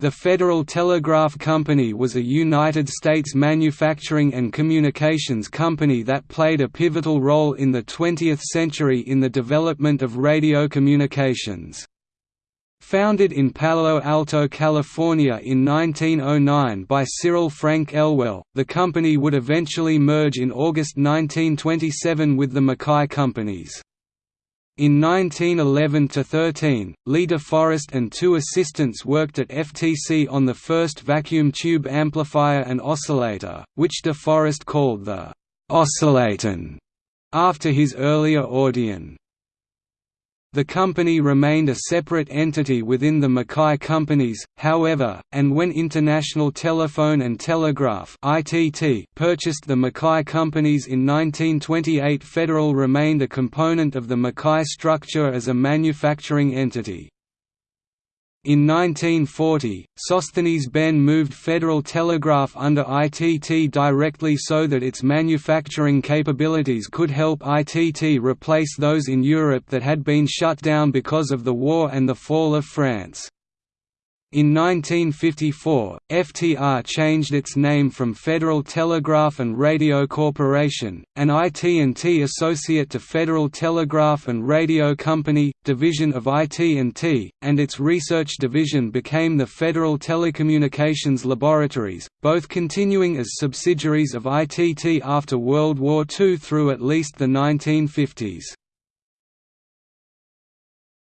The Federal Telegraph Company was a United States manufacturing and communications company that played a pivotal role in the 20th century in the development of radio communications. Founded in Palo Alto, California in 1909 by Cyril Frank Elwell, the company would eventually merge in August 1927 with the Mackay Companies. In 1911–13, Lee De Forest and two assistants worked at FTC on the first vacuum tube amplifier and oscillator, which De Forest called the «oscillaudion» after his earlier Audion. The company remained a separate entity within the Mackay companies, however, and when International Telephone and Telegraph purchased the Mackay companies in 1928 Federal remained a component of the Mackay structure as a manufacturing entity. In 1940, Sosthenes Behn moved Federal Telegraph under ITT directly so that its manufacturing capabilities could help ITT replace those in Europe that had been shut down because of the war and the fall of France. In 1954, FTR changed its name from Federal Telegraph and Radio Corporation, an IT&T associate to Federal Telegraph and Radio Company, division of IT&T, and its research division became the Federal Telecommunications Laboratories, both continuing as subsidiaries of ITT after World War II through at least the 1950s.